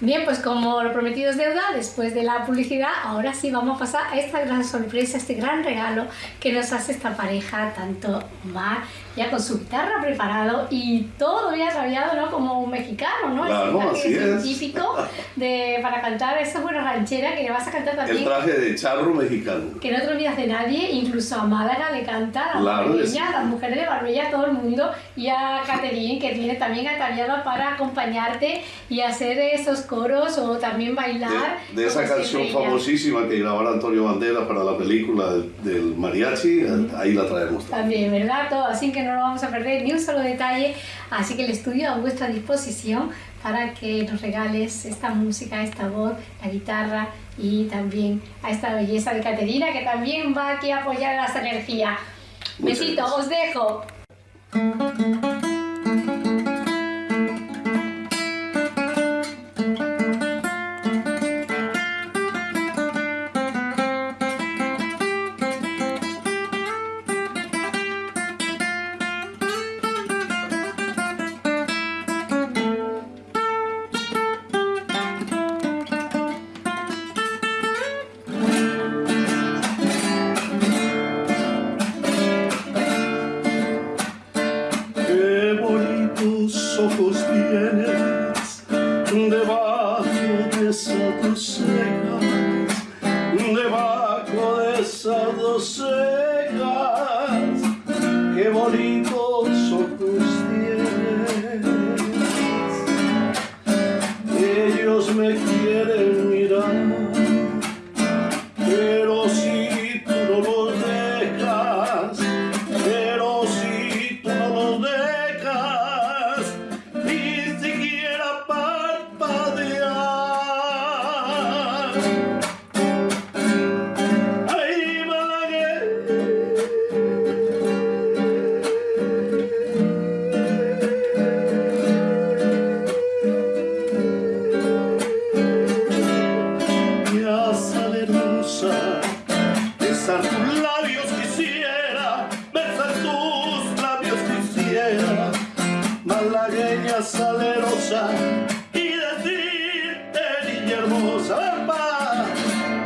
Bien, pues como lo prometido es deuda, después de la publicidad, ahora sí vamos a pasar a esta gran sorpresa, este gran regalo que nos hace esta pareja, tanto Mar, ya con su guitarra preparado y todo bien ataviado, ¿no? Como un mexicano, ¿no? Claro, Ese traje así es. típico de, para cantar esa buena ranchera que le vas a cantar también. El traje de charro mexicano. Que no te olvidas de nadie, incluso a Málaga le canta, a Marbella, sí. a las mujeres de Marbella, a todo el mundo, y a Caterine, que viene también ataviada para acompañarte y hacer esos coros o también bailar. De, de esa canción famosísima que grabara Antonio Banderas para la película del, mariachi, ahí la traemos. También, ¿verdad? Todo, así que no lo vamos a perder ni un solo detalle. Así que el estudio a vuestra disposición para que nos regales esta música, esta voz, la guitarra y también a esta belleza de Caterina que también va aquí a apoyar las energías. Muchas Besito, gracias. os dejo. Dos. Qué bonitos malagueña salerosa, y decirte niña hermosa, ¡Epa!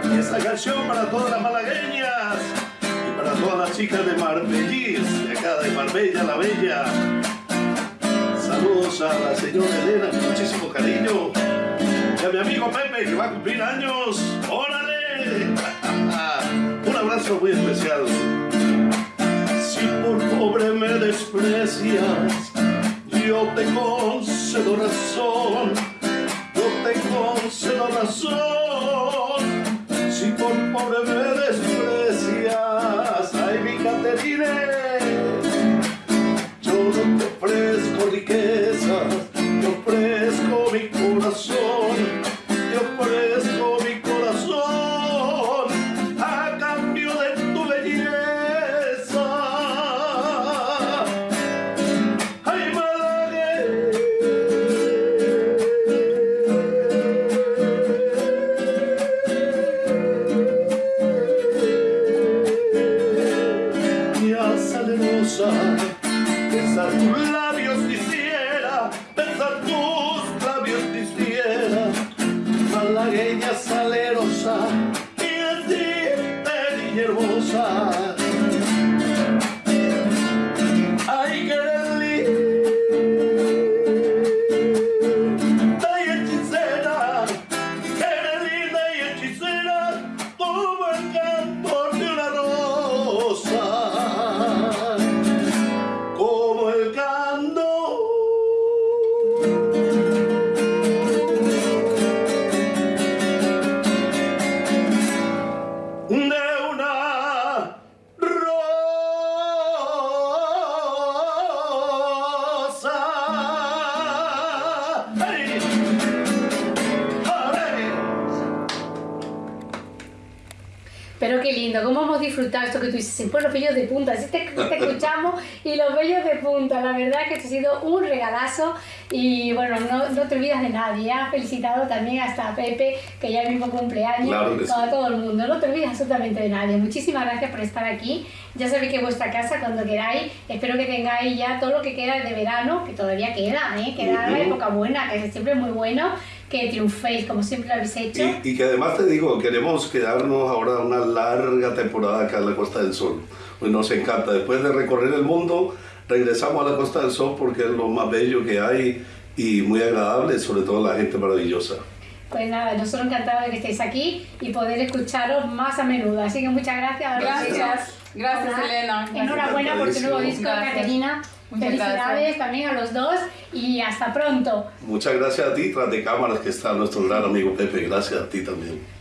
Y esta canción para todas las malagueñas y para todas las chicas de Marbellis, de acá de Marbella la Bella. Saludos a la señora Elena, con muchísimo cariño. Y a mi amigo Pepe, que va a cumplir años. ¡Órale! Un abrazo muy especial. Si por pobre me desprecias, yo te concedo razón. Yo te concedo razón. Si por pobre me desprecias, ay mi Caterine. Salerosa, besar tus labios quisiera, besar tus labios quisiera, malagueña salerosa, y decirte niña hermosa. Pero qué lindo, cómo hemos disfrutado esto que tú dices, pues los vellos de punta, así te, te escuchamos y los vellos de punta, la verdad que te ha sido un regalazo y bueno, no, no te olvidas de nadie, has felicitado también hasta a Pepe, que ya mismo cumpleaños, Claro sí. a todo el mundo, no te olvides absolutamente de nadie, muchísimas gracias por estar aquí, ya sabéis que vuestra casa cuando queráis, espero que tengáis ya todo lo que queda de verano, que todavía queda, ¿eh? queda la Ujú. época buena, que es siempre muy bueno, que triunféis como siempre lo habéis hecho. Y, y que además te digo, queremos quedarnos ahora una larga temporada acá en la Costa del Sol. Pues nos encanta. Después de recorrer el mundo, regresamos a la Costa del Sol porque es lo más bello que hay y muy agradable, sobre todo la gente maravillosa. Pues nada, nosotros encantados de que estéis aquí y poder escucharos más a menudo. Así que muchas gracias. Gracias. Gracias, Nada, Elena. Enhorabuena por tu nuevo disco, Gracias. Caterina. Muchas Felicidades gracias. también a los dos y hasta pronto. Muchas gracias a ti, tras de cámaras, que está nuestro gran amigo Pepe. Gracias a ti también.